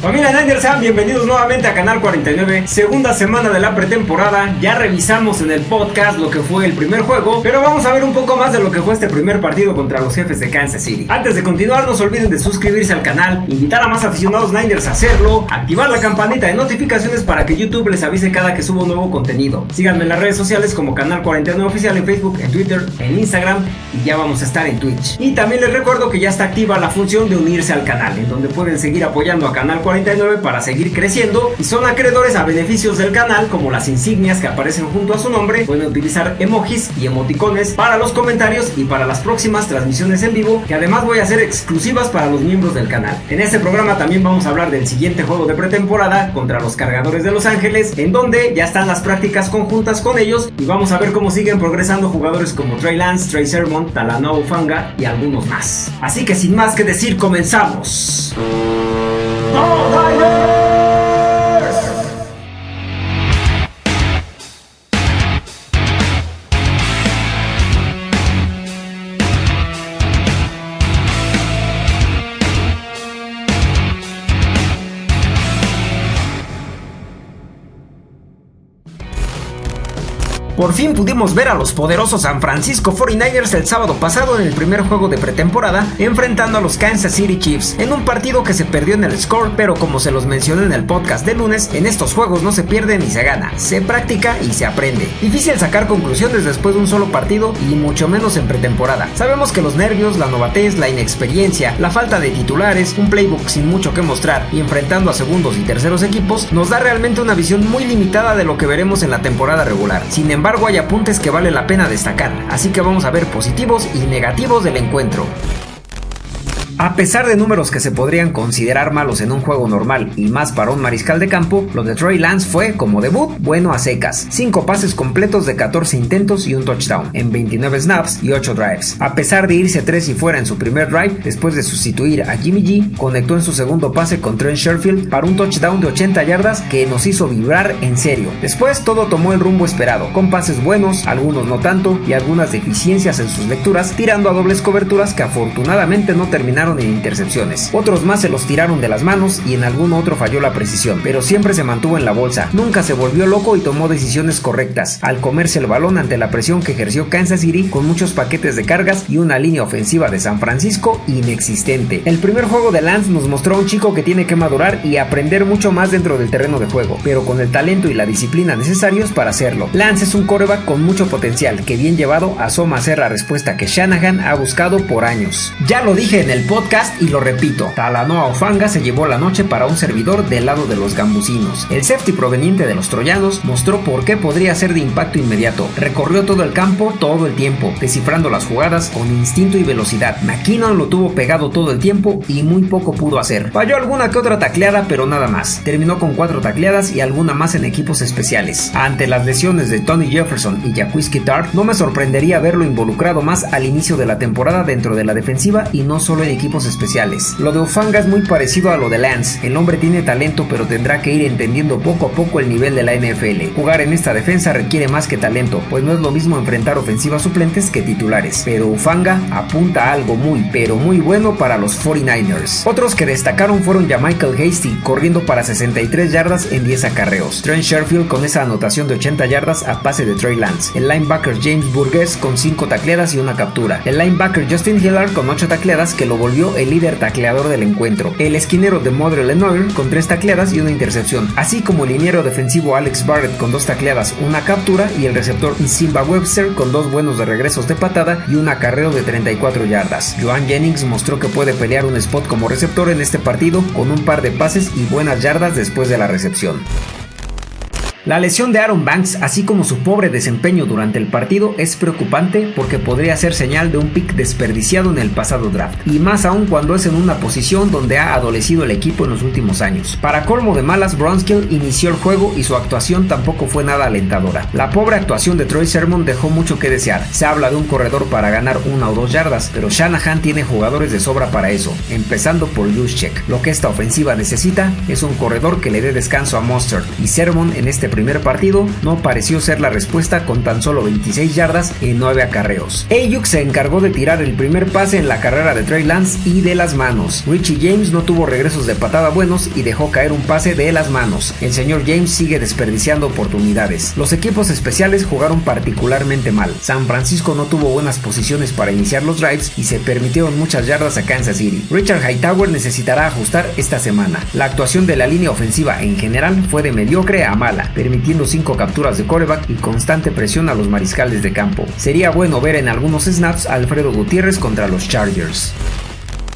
Familia Niners, sean bienvenidos nuevamente a Canal 49, segunda semana de la pretemporada. Ya revisamos en el podcast lo que fue el primer juego, pero vamos a ver un poco más de lo que fue este primer partido contra los jefes de Kansas City. Antes de continuar, no se olviden de suscribirse al canal, invitar a más aficionados Niners a hacerlo, activar la campanita de notificaciones para que YouTube les avise cada que subo nuevo contenido. Síganme en las redes sociales como Canal 49 Oficial en Facebook, en Twitter, en Instagram y ya vamos a estar en Twitch. Y también les recuerdo que ya está activa la función de unirse al canal, en donde pueden seguir apoyando a Canal 49 para seguir creciendo y son acreedores a beneficios del canal como las insignias que aparecen junto a su nombre, pueden utilizar emojis y emoticones para los comentarios y para las próximas transmisiones en vivo que además voy a hacer exclusivas para los miembros del canal. En este programa también vamos a hablar del siguiente juego de pretemporada contra los cargadores de Los Ángeles en donde ya están las prácticas conjuntas con ellos y vamos a ver cómo siguen progresando jugadores como Trey Lance, Trey Sermon, Talanoa Fanga y algunos más. Así que sin más que decir comenzamos. all thy. Por fin pudimos ver a los poderosos San Francisco 49ers el sábado pasado en el primer juego de pretemporada, enfrentando a los Kansas City Chiefs, en un partido que se perdió en el score, pero como se los mencioné en el podcast de lunes, en estos juegos no se pierde ni se gana, se practica y se aprende. Difícil sacar conclusiones después de un solo partido y mucho menos en pretemporada. Sabemos que los nervios, la novatez, la inexperiencia, la falta de titulares, un playbook sin mucho que mostrar y enfrentando a segundos y terceros equipos nos da realmente una visión muy limitada de lo que veremos en la temporada regular. Sin embargo, embargo hay apuntes que vale la pena destacar, así que vamos a ver positivos y negativos del encuentro. A pesar de números que se podrían considerar malos en un juego normal y más para un mariscal de campo, lo de Troy Lance fue, como debut, bueno a secas. 5 pases completos de 14 intentos y un touchdown, en 29 snaps y 8 drives. A pesar de irse 3 y fuera en su primer drive, después de sustituir a Jimmy G, conectó en su segundo pase con Trent Sherfield para un touchdown de 80 yardas que nos hizo vibrar en serio. Después todo tomó el rumbo esperado, con pases buenos, algunos no tanto, y algunas deficiencias en sus lecturas, tirando a dobles coberturas que afortunadamente no terminaron en intercepciones. Otros más se los tiraron de las manos y en algún otro falló la precisión, pero siempre se mantuvo en la bolsa. Nunca se volvió loco y tomó decisiones correctas, al comerse el balón ante la presión que ejerció Kansas City con muchos paquetes de cargas y una línea ofensiva de San Francisco inexistente. El primer juego de Lance nos mostró a un chico que tiene que madurar y aprender mucho más dentro del terreno de juego, pero con el talento y la disciplina necesarios para hacerlo. Lance es un coreback con mucho potencial que bien llevado asoma a ser la respuesta que Shanahan ha buscado por años. Ya lo dije en el podcast podcast y lo repito, Talanoa Ofanga se llevó la noche para un servidor del lado de los gambusinos. El safety proveniente de los troyanos mostró por qué podría ser de impacto inmediato. Recorrió todo el campo todo el tiempo, descifrando las jugadas con instinto y velocidad. McKinnon lo tuvo pegado todo el tiempo y muy poco pudo hacer. Falló alguna que otra tacleada, pero nada más. Terminó con cuatro tacleadas y alguna más en equipos especiales. Ante las lesiones de Tony Jefferson y Jaquiski Tart, no me sorprendería verlo involucrado más al inicio de la temporada dentro de la defensiva y no solo en equipos especiales. Lo de Ufanga es muy parecido a lo de Lance. El hombre tiene talento pero tendrá que ir entendiendo poco a poco el nivel de la NFL. Jugar en esta defensa requiere más que talento, pues no es lo mismo enfrentar ofensivas suplentes que titulares. Pero Ufanga apunta a algo muy pero muy bueno para los 49ers. Otros que destacaron fueron ya Michael Hasty corriendo para 63 yardas en 10 acarreos. Trent Sherfield con esa anotación de 80 yardas a pase de Trey Lance. El linebacker James Burgess con 5 tacleadas y una captura. El linebacker Justin Hillard con 8 tacleadas que lo volvió el líder tacleador del encuentro, el esquinero de Modre Lenoir con tres tacleadas y una intercepción, así como el liniero defensivo Alex Barrett con dos tacleadas, una captura y el receptor Simba Webster con dos buenos de regresos de patada y un acarreo de 34 yardas. Joan Jennings mostró que puede pelear un spot como receptor en este partido con un par de pases y buenas yardas después de la recepción. La lesión de Aaron Banks, así como su pobre desempeño durante el partido, es preocupante porque podría ser señal de un pick desperdiciado en el pasado draft, y más aún cuando es en una posición donde ha adolecido el equipo en los últimos años. Para colmo de malas, Bronskill inició el juego y su actuación tampoco fue nada alentadora. La pobre actuación de Troy Sermon dejó mucho que desear. Se habla de un corredor para ganar una o dos yardas, pero Shanahan tiene jugadores de sobra para eso, empezando por Juszczyk. Lo que esta ofensiva necesita es un corredor que le dé descanso a Monster, y Sermon en este primer partido, no pareció ser la respuesta con tan solo 26 yardas en 9 acarreos. Ayuk se encargó de tirar el primer pase en la carrera de Trey Lance y de las manos. Richie James no tuvo regresos de patada buenos y dejó caer un pase de las manos. El señor James sigue desperdiciando oportunidades. Los equipos especiales jugaron particularmente mal. San Francisco no tuvo buenas posiciones para iniciar los drives y se permitieron muchas yardas a Kansas City. Richard Hightower necesitará ajustar esta semana. La actuación de la línea ofensiva en general fue de mediocre a mala, permitiendo 5 capturas de coreback y constante presión a los mariscales de campo. Sería bueno ver en algunos snaps a Alfredo Gutiérrez contra los Chargers.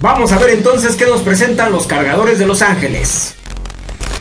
Vamos a ver entonces qué nos presentan los cargadores de Los Ángeles.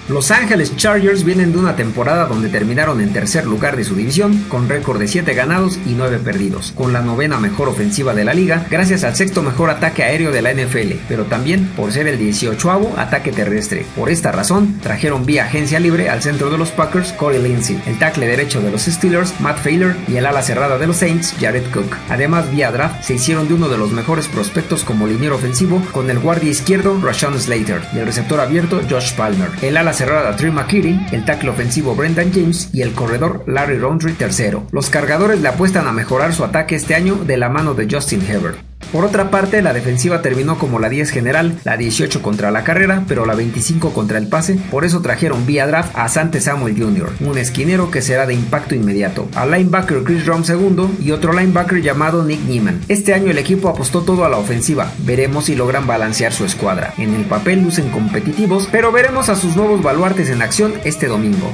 Los Ángeles Chargers vienen de una temporada donde terminaron en tercer lugar de su división, con récord de 7 ganados y 9 perdidos, con la novena mejor ofensiva de la liga, gracias al sexto mejor ataque aéreo de la NFL, pero también por ser el 18 ataque terrestre. Por esta razón, trajeron vía agencia libre al centro de los Packers Corey Lindsey, el tackle derecho de los Steelers Matt Failer y el ala cerrada de los Saints Jared Cook. Además, vía draft se hicieron de uno de los mejores prospectos como liniero ofensivo con el guardia izquierdo Rashawn Slater y el receptor abierto Josh Palmer. El ala cerrada Trey McKitty, el tackle ofensivo Brendan James y el corredor Larry Roundtree tercero. Los cargadores le apuestan a mejorar su ataque este año de la mano de Justin Herbert. Por otra parte, la defensiva terminó como la 10 general, la 18 contra la carrera, pero la 25 contra el pase, por eso trajeron vía draft a Sante Samuel Jr., un esquinero que será de impacto inmediato, al linebacker Chris Rom II y otro linebacker llamado Nick Neiman. Este año el equipo apostó todo a la ofensiva, veremos si logran balancear su escuadra. En el papel lucen competitivos, pero veremos a sus nuevos baluartes en acción este domingo.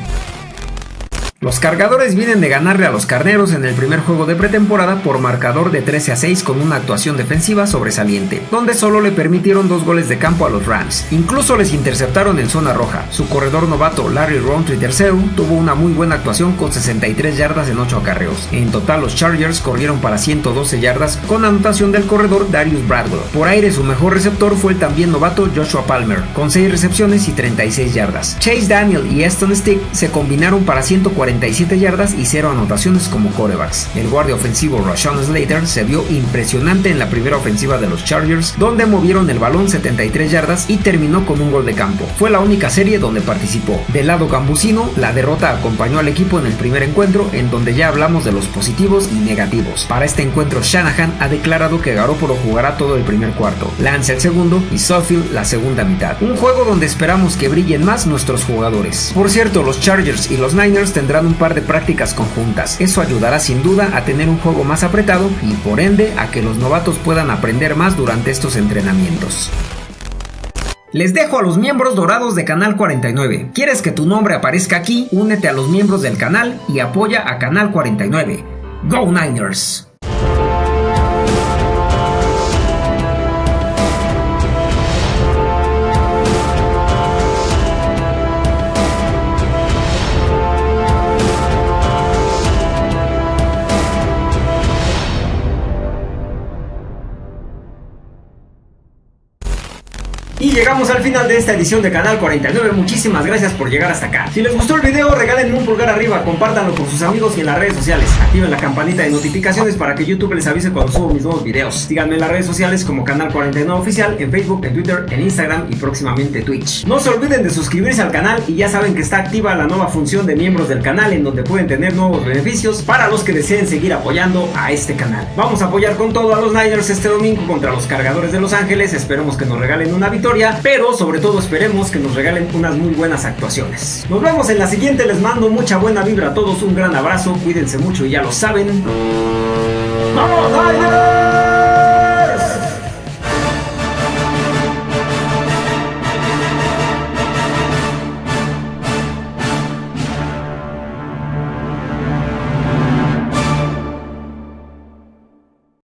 Los cargadores vienen de ganarle a los carneros en el primer juego de pretemporada por marcador de 13 a 6 con una actuación defensiva sobresaliente, donde solo le permitieron dos goles de campo a los Rams. Incluso les interceptaron en zona roja. Su corredor novato Larry Roundtree III tuvo una muy buena actuación con 63 yardas en 8 acarreos. En total los Chargers corrieron para 112 yardas con anotación del corredor Darius Bradwell. Por aire su mejor receptor fue el también novato Joshua Palmer, con 6 recepciones y 36 yardas. Chase Daniel y Aston Stick se combinaron para 140 yardas y 0 anotaciones como corebacks. El guardia ofensivo Rashawn Slater se vio impresionante en la primera ofensiva de los Chargers, donde movieron el balón 73 yardas y terminó con un gol de campo. Fue la única serie donde participó. Del lado gambusino, la derrota acompañó al equipo en el primer encuentro, en donde ya hablamos de los positivos y negativos. Para este encuentro, Shanahan ha declarado que Garoppolo jugará todo el primer cuarto, Lance el segundo y Suffield la segunda mitad. Un juego donde esperamos que brillen más nuestros jugadores. Por cierto, los Chargers y los Niners tendrán un par de prácticas conjuntas. Eso ayudará sin duda a tener un juego más apretado y por ende a que los novatos puedan aprender más durante estos entrenamientos. Les dejo a los miembros dorados de Canal 49. ¿Quieres que tu nombre aparezca aquí? Únete a los miembros del canal y apoya a Canal 49. Go Niners! Al final de esta edición de Canal 49. Muchísimas gracias por llegar hasta acá. Si les gustó el video, regalen un pulgar arriba, compártanlo con sus amigos y en las redes sociales. Activen la campanita de notificaciones para que YouTube les avise cuando subo mis nuevos videos. Síganme en las redes sociales como Canal 49 Oficial, en Facebook, en Twitter, en Instagram y próximamente Twitch. No se olviden de suscribirse al canal y ya saben que está activa la nueva función de miembros del canal en donde pueden tener nuevos beneficios para los que deseen seguir apoyando a este canal. Vamos a apoyar con todo a los Niners este domingo contra los cargadores de Los Ángeles. Esperemos que nos regalen una victoria sobre todo esperemos que nos regalen unas muy buenas actuaciones. Nos vemos en la siguiente, les mando mucha buena vibra a todos, un gran abrazo, cuídense mucho y ya lo saben. ¡Vamos,